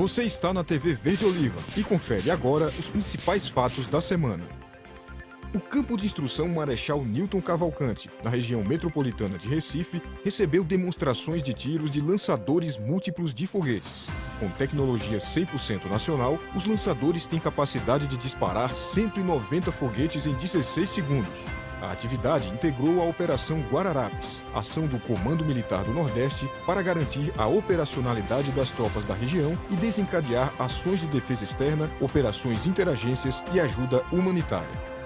Você está na TV Verde Oliva e confere agora os principais fatos da semana. O campo de instrução Marechal Newton Cavalcante, na região metropolitana de Recife, recebeu demonstrações de tiros de lançadores múltiplos de foguetes. Com tecnologia 100% nacional, os lançadores têm capacidade de disparar 190 foguetes em 16 segundos. A atividade integrou a Operação Guararapes, ação do Comando Militar do Nordeste para garantir a operacionalidade das tropas da região e desencadear ações de defesa externa, operações interagências e ajuda humanitária.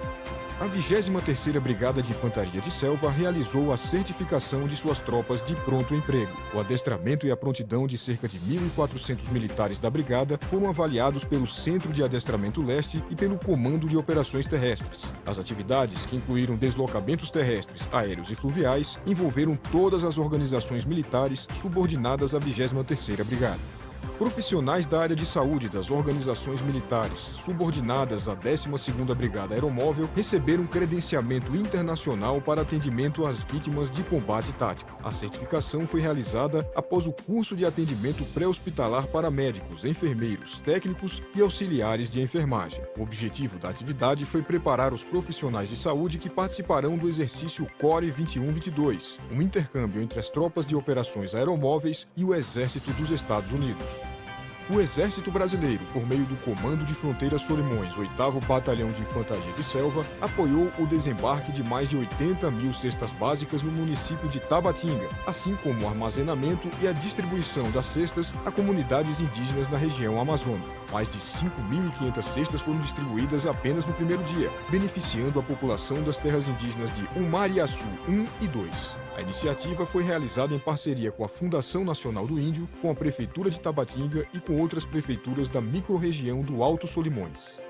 A 23ª Brigada de Infantaria de Selva realizou a certificação de suas tropas de pronto emprego. O adestramento e a prontidão de cerca de 1.400 militares da brigada foram avaliados pelo Centro de Adestramento Leste e pelo Comando de Operações Terrestres. As atividades, que incluíram deslocamentos terrestres, aéreos e fluviais, envolveram todas as organizações militares subordinadas à 23ª Brigada. Profissionais da área de saúde das organizações militares subordinadas à 12ª Brigada Aeromóvel receberam credenciamento internacional para atendimento às vítimas de combate tático. A certificação foi realizada após o curso de atendimento pré-hospitalar para médicos, enfermeiros, técnicos e auxiliares de enfermagem. O objetivo da atividade foi preparar os profissionais de saúde que participarão do exercício CORE 21-22, um intercâmbio entre as tropas de operações aeromóveis e o Exército dos Estados Unidos. O Exército Brasileiro, por meio do Comando de Fronteiras Solimões, 8 Batalhão de Infantaria de Selva, apoiou o desembarque de mais de 80 mil cestas básicas no município de Tabatinga, assim como o armazenamento e a distribuição das cestas a comunidades indígenas na região amazônica. Mais de 5.500 cestas foram distribuídas apenas no primeiro dia, beneficiando a população das terras indígenas de Umariaçu 1 e 2. A iniciativa foi realizada em parceria com a Fundação Nacional do Índio, com a Prefeitura de Tabatinga e com outras prefeituras da microrregião do Alto Solimões.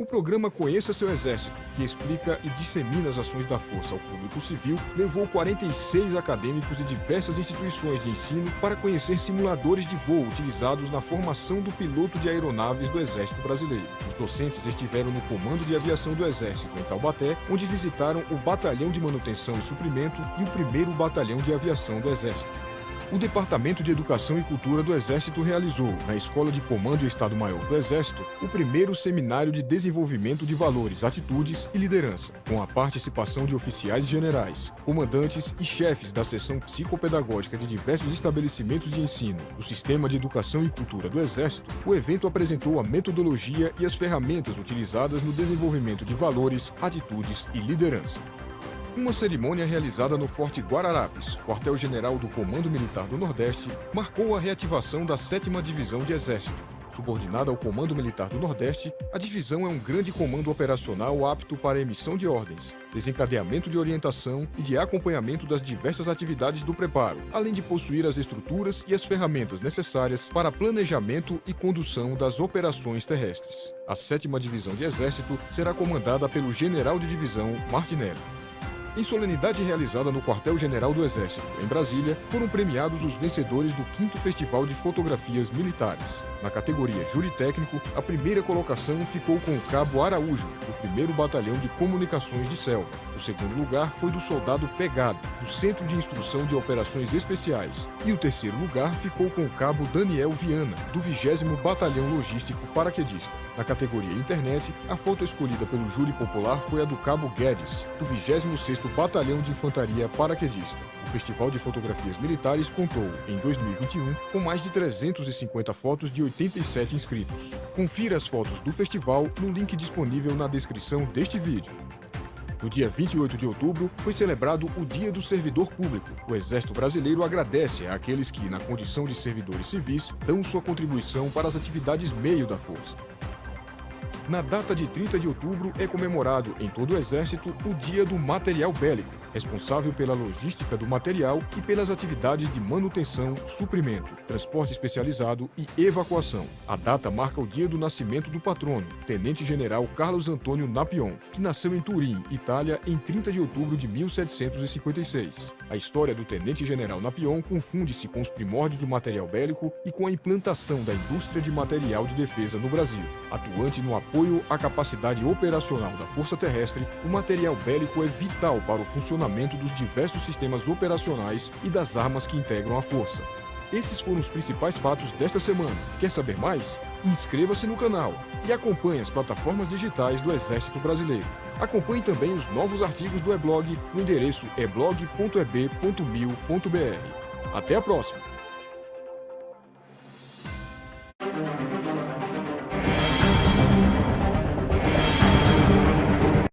O programa Conheça Seu Exército, que explica e dissemina as ações da Força ao público civil, levou 46 acadêmicos de diversas instituições de ensino para conhecer simuladores de voo utilizados na formação do piloto de aeronaves do Exército Brasileiro. Os docentes estiveram no Comando de Aviação do Exército em Taubaté, onde visitaram o Batalhão de Manutenção e Suprimento e o 1 Batalhão de Aviação do Exército o Departamento de Educação e Cultura do Exército realizou, na Escola de Comando e Estado-Maior do Exército, o primeiro Seminário de Desenvolvimento de Valores, Atitudes e Liderança, com a participação de oficiais generais, comandantes e chefes da seção psicopedagógica de diversos estabelecimentos de ensino do Sistema de Educação e Cultura do Exército. O evento apresentou a metodologia e as ferramentas utilizadas no desenvolvimento de valores, atitudes e liderança. Uma cerimônia realizada no Forte Guararapes, quartel-general do Comando Militar do Nordeste, marcou a reativação da 7 Divisão de Exército. Subordinada ao Comando Militar do Nordeste, a divisão é um grande comando operacional apto para emissão de ordens, desencadeamento de orientação e de acompanhamento das diversas atividades do preparo, além de possuir as estruturas e as ferramentas necessárias para planejamento e condução das operações terrestres. A 7 Divisão de Exército será comandada pelo General de Divisão Martinelli. Em solenidade realizada no Quartel-General do Exército, em Brasília, foram premiados os vencedores do 5 Festival de Fotografias Militares. Na categoria Júri Técnico, a primeira colocação ficou com o Cabo Araújo, do 1 Batalhão de Comunicações de Selva. O segundo lugar foi do soldado Pegado, do Centro de Instrução de Operações Especiais. E o terceiro lugar ficou com o cabo Daniel Viana, do 20 Batalhão Logístico Paraquedista. Na categoria Internet, a foto escolhida pelo júri popular foi a do cabo Guedes, do 26º Batalhão de Infantaria Paraquedista. O Festival de Fotografias Militares contou, em 2021, com mais de 350 fotos de 87 inscritos. Confira as fotos do festival no link disponível na descrição deste vídeo. No dia 28 de outubro, foi celebrado o Dia do Servidor Público. O Exército Brasileiro agradece àqueles que, na condição de servidores civis, dão sua contribuição para as atividades meio da força. Na data de 30 de outubro é comemorado em todo o Exército o Dia do Material Bélico, responsável pela logística do material e pelas atividades de manutenção, suprimento, transporte especializado e evacuação. A data marca o dia do nascimento do patrono, Tenente-General Carlos Antônio Napion, que nasceu em Turim, Itália, em 30 de outubro de 1756. A história do Tenente-General Napion confunde-se com os primórdios do material bélico e com a implantação da indústria de material de defesa no Brasil. Atuante no apoio à capacidade operacional da Força Terrestre, o material bélico é vital para o funcionamento dos diversos sistemas operacionais e das armas que integram a Força. Esses foram os principais fatos desta semana. Quer saber mais? Inscreva-se no canal e acompanhe as plataformas digitais do Exército Brasileiro. Acompanhe também os novos artigos do e-blog no endereço eblog.eb.mil.br. Até a próxima!